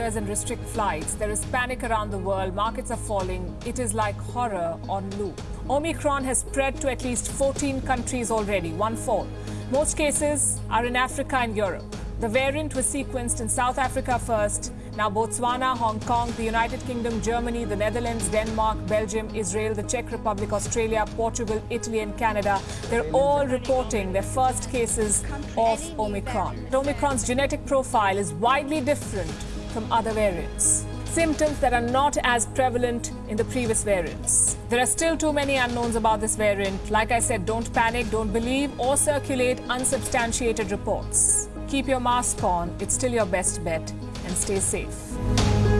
and restrict flights. There is panic around the world. Markets are falling. It is like horror on loop. Omicron has spread to at least 14 countries already, one fourth. Most cases are in Africa and Europe. The variant was sequenced in South Africa first. Now, Botswana, Hong Kong, the United Kingdom, Germany, the Netherlands, Denmark, Belgium, Israel, the Czech Republic, Australia, Portugal, Italy, and Canada, they're all reporting their first cases of Omicron. Omicron's genetic profile is widely different from other variants. Symptoms that are not as prevalent in the previous variants. There are still too many unknowns about this variant. Like I said, don't panic, don't believe, or circulate unsubstantiated reports. Keep your mask on, it's still your best bet, and stay safe.